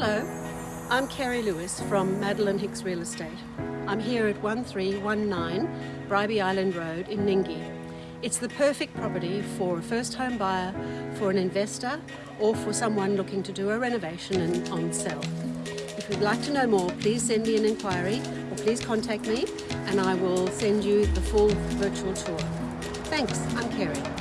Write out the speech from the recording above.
Hello, I'm Carrie Lewis from Madeline Hicks Real Estate. I'm here at 1319 Bribie Island Road in Ningi. It's the perfect property for a first home buyer, for an investor, or for someone looking to do a renovation and on sell. If you'd like to know more, please send me an inquiry or please contact me and I will send you the full virtual tour. Thanks, I'm Carrie.